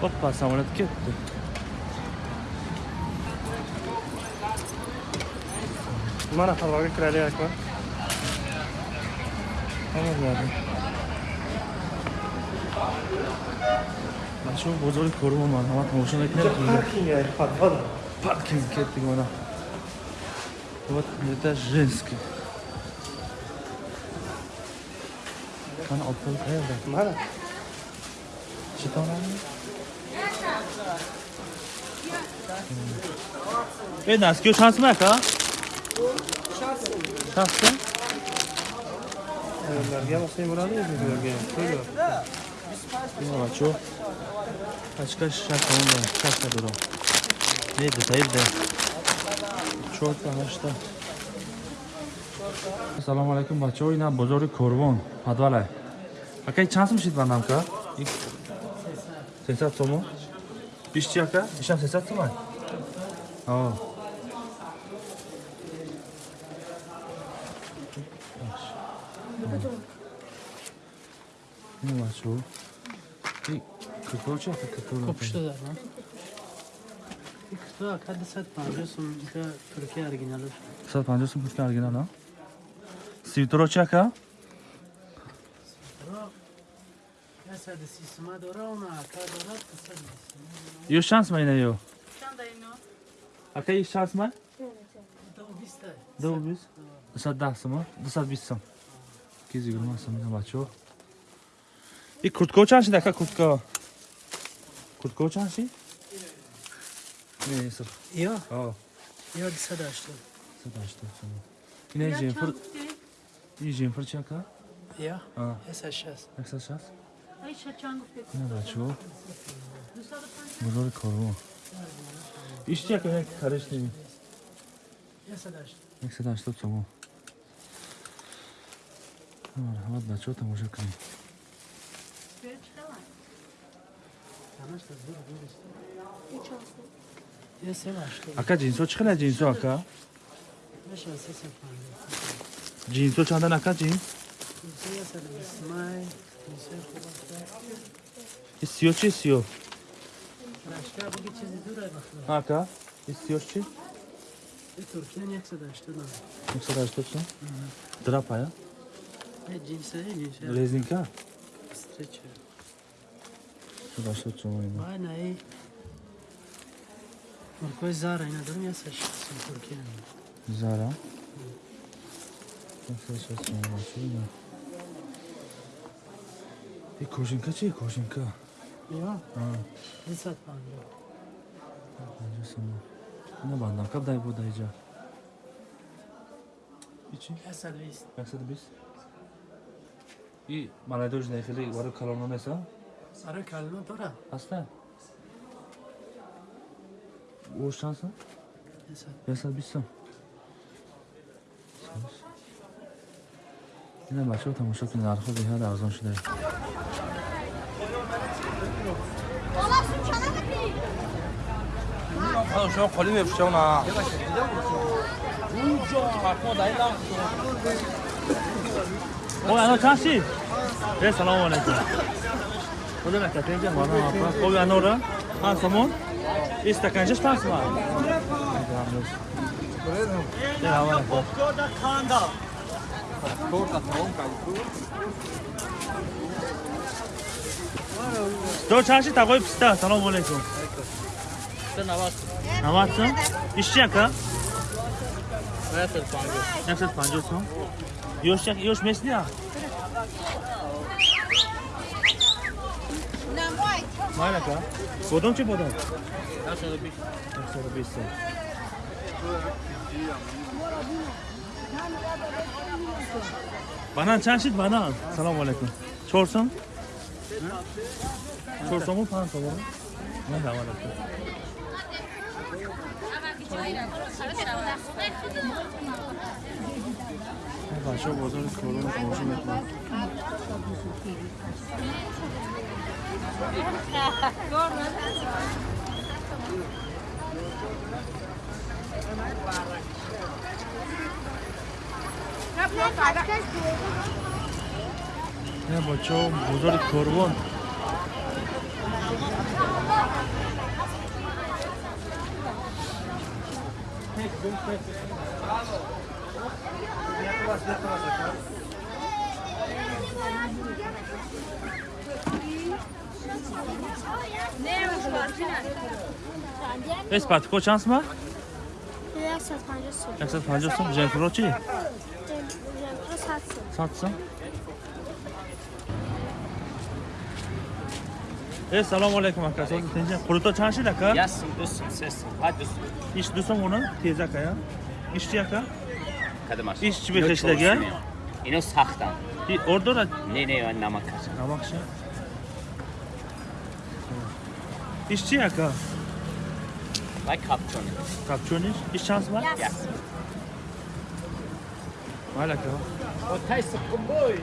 Hoppa samolyot ketdi. Mana havoga kiralyapman. Hammalarni. Mana shu bozorga ko'ryapman. Hamma tomosha qilyapti. Parkinga havoda. Parking ketdik mana. Вот это женский. Qani olib qo'yib qayerda? Mana. Chetonami? E, naski shansmi aka? Shansmi? Ayollarga olsang bo'ladi, bizlarga ham. To'g'ri. Yo'q, chu. Ochka shakonda, shashka duro. Ne detayda. Cho'ta hashta. Assalomu alaykum, bacho. Ina bozori Korvon, Padvala. Aka, chans mishit sensato mu? Bierzcie jaka? Bierzcie sensato ma? O. Ne var şu? Kırkılacak mı? Kırkılacak. Kopuştular lan. Kırkılacak. Hadi sat pancıyorsun. Türkiye ergin alır. Sat pancıyorsun. Türkiye ergin alır. Sivtoroçaka. Sivtoroçaka. Sadi sisma dora ona ka dora kısa. Yo shansmi ina yo? Aka, ish shansmi? Da o bista. Dov biz. 210 so'm, 220 so'm. 220 so'm bacho. I kurtka o'chanshi aka, kurtka. Kurtka o'chanshi? Ne, sir. Ya Ha. ya disa da işte. Sadashta so'm. Ina jenfir, i jenfir aka? Ya Ha. esa şas. Yaksa shas? Ay şaçangı pek. Ina bacho. Müsaade pan. Bozori korvon. این بچه ها بزرگ کاروان ایش چه کنه خرش نمی یک سده هشتاد تومان حالا بچه ها تماشا کنیم ака ҷинсҳо чӣ хела ҷинсҳо ака ҷинсҳо чанда ака ҷин İstiyor ki istiyor. Başka bu geçici duraya bakıyor. Haka. İstiyor ki. Türkiye'nin yaksadağıştı da. Yaksadağıştı ki? Drapa ya. Ne cinsi ne cinsi. Lezinka. Streçer. Şu başta çoğuydu. Bana iyi. Murkoy Zara isso ya saçmasın Türkiye'nin. Zara? Yaksadağıştı çoğuydu. все можно. Сюда. И кожанка чи кожанка? Ya А, ne satman yok. боже сама. Не банда, как дай вода иджа. Ичи? Ya servis. Как сад бис? И молодежь не хили, вару колонна не са? Sarı kalma dora. Аста. О шанса? Ne sat? Я ина бачаҳо тамошо кунед нархҳо беҳад арзон шудааст شما خالی میفشه اونا او انا چند شید؟ ای سلام علیکم بوده نکته اینجا مانا آفرس خوبی انا را پنس سمون این ستکنجش پنس سمان این اوان خوب Dur çarşı takoy pista. Salam aleyküm. Sen navat. Navatsın? İşçi yaka? Nefes pancı. Nefes pancı olsun. Yoş yak, yoş mesli ya. Malaka. Bodom çi bodom? Nasıl bir? Nasıl bir? Banan çarşıt banan. Selamun aleyküm. Çorsan? Çorsan mı mı? Ne zaman aleyküm. بچه ها بازار کلون تماشا میکنن Thank. یه بچه ها بزرگ کربان Espat, kaç şans mı? 150 150 so'm. 150 so'm, Jennifer Rochi? Satsın. Satsın. Evet, selamun aleyküm arkadaşlar. Kuruta çarşı da ka. Yassın, dursun, sessin. Hadi dursun. İş dursun onu, teyze ka ya. İşçi yaka. Kadim aşağı. İşçi bir teşhide gel. İno sahtan. Orada da... Ne ne ben namak kaçın. Namak şey. İşçi yaka. Like kapçonu. Kapçonu iş. İş şans var? Yes. Malaka. Oh, taste of kombui.